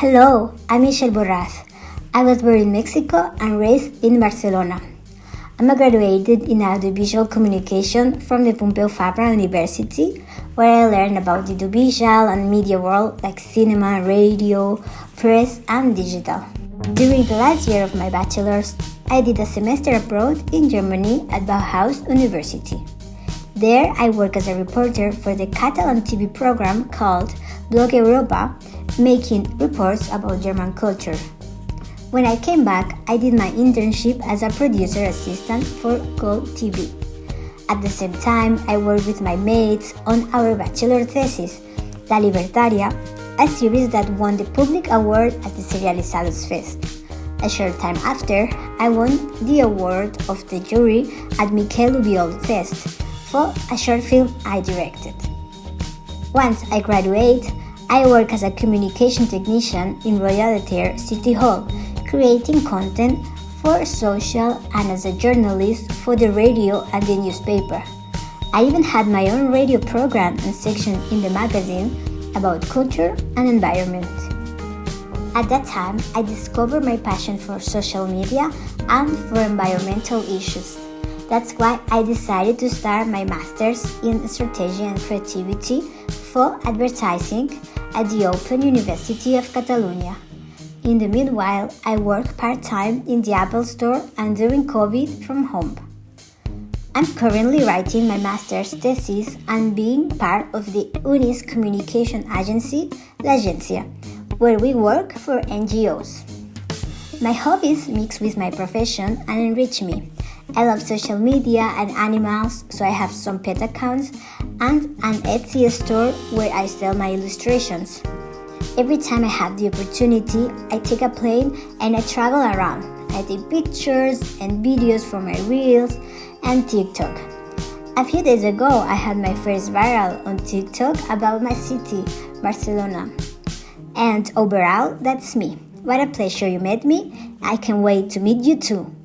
Hello, I'm Michelle Borraz. I was born in Mexico and raised in Barcelona. I'm a graduated in audiovisual communication from the Pompeu Fabra University, where I learned about the audiovisual and media world like cinema, radio, press, and digital. During the last year of my bachelor's, I did a semester abroad in Germany at Bauhaus University. There, I worked as a reporter for the Catalan TV program called Blog Europa, making reports about German culture. When I came back, I did my internship as a producer assistant for Gold TV. At the same time, I worked with my mates on our bachelor thesis, La Libertaria, a series that won the public award at the Serializados Fest. A short time after, I won the award of the jury at Miquel Ubiol Fest for a short film I directed. Once I graduate, I work as a communication technician in Royal Theatre City Hall creating content for social and as a journalist for the radio and the newspaper. I even had my own radio program and section in the magazine about culture and environment. At that time, I discovered my passion for social media and for environmental issues. That's why I decided to start my master's in strategy and creativity for advertising at the Open University of Catalonia. In the meanwhile, I work part time in the Apple Store and during COVID from home. I'm currently writing my master's thesis and being part of the UNIS communication agency, La Agencia, where we work for NGOs. My hobbies mix with my profession and enrich me. I love social media and animals, so I have some pet accounts and an Etsy store where I sell my illustrations. Every time I have the opportunity, I take a plane and I travel around. I take pictures and videos for my reels and TikTok. A few days ago, I had my first viral on TikTok about my city, Barcelona. And overall, that's me. What a pleasure you met me. I can't wait to meet you too.